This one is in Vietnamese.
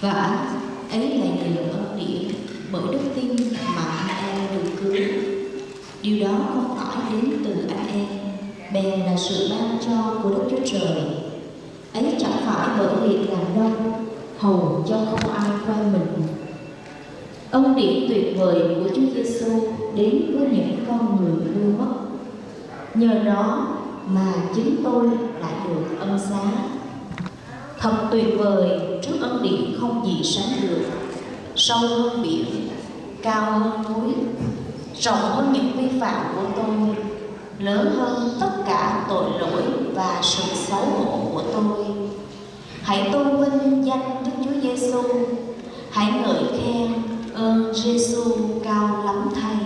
và ấy là nhờ ân điển bởi đức tin mà anh em được cứu. Điều đó không phải đến từ anh em, bèn là sự ban cho của đức chúa trời. Ấy chẳng phải bởi việc làm đâu, hầu cho không ai qua mình. Ân điển tuyệt vời của chúa giêsu đến với những con người hư mất nhờ đó mà chính tôi lại được ân xá. Thật tuyệt vời trước ân điển không gì sánh được. Sâu hơn biển, cao hơn núi, rộng hơn những vi phạm của tôi, lớn hơn tất cả tội lỗi và sự xấu hổ của tôi. Hãy tôn vinh danh đức chúa giêsu hãy ngợi khen ơn giêsu cao lắm thay.